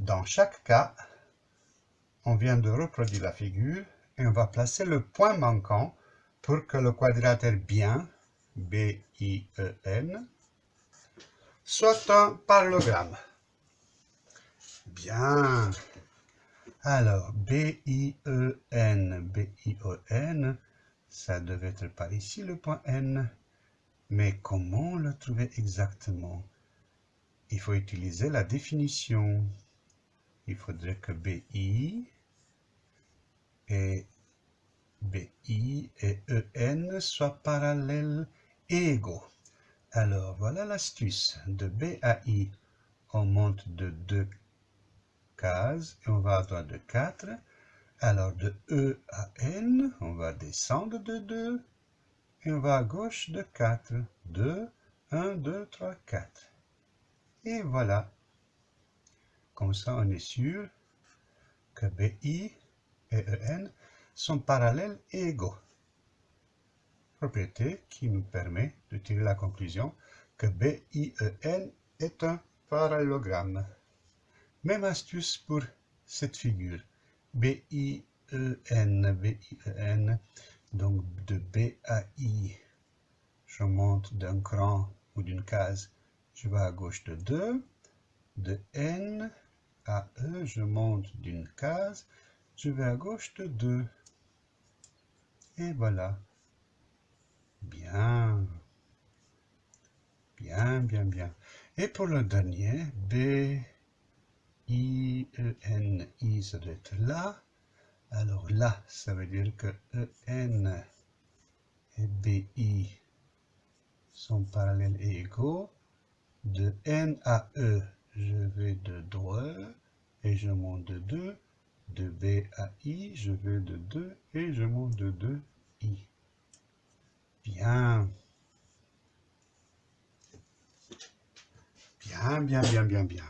Dans chaque cas, on vient de reproduire la figure et on va placer le point manquant pour que le quadrilatère bien, B-I-E-N, soit un parallélogramme. Bien. Alors, B-I-E-N, B-I-E-N, ça devait être par ici le point N. Mais comment le trouver exactement? Il faut utiliser la définition. Il faudrait que BI et BI et EN soient parallèles et égaux. Alors, voilà l'astuce. De B à I, on monte de 2 cases et on va à droite de 4. Alors, de E à N, on va descendre de 2 et on va à gauche de 4. 2, 1, 2, 3, 4. Et voilà. Comme ça, on est sûr que BI et EN sont parallèles et égaux. Propriété qui nous permet de tirer la conclusion que BIEN est un parallélogramme. Même astuce pour cette figure. BIEN, BIEN, donc de B à I, je monte d'un cran ou d'une case, je vais à gauche de 2. De N à E, je monte d'une case, je vais à gauche de 2. Et voilà. Bien. Bien, bien, bien. Et pour le dernier, B, I, E, N, I, ça doit être là. Alors là, ça veut dire que E, N et B, I sont parallèles et égaux. De N à E, je vais de droite et je monte de 2. De B à I, je vais de 2 et je monte de 2 I. Bien. Bien, bien, bien, bien, bien.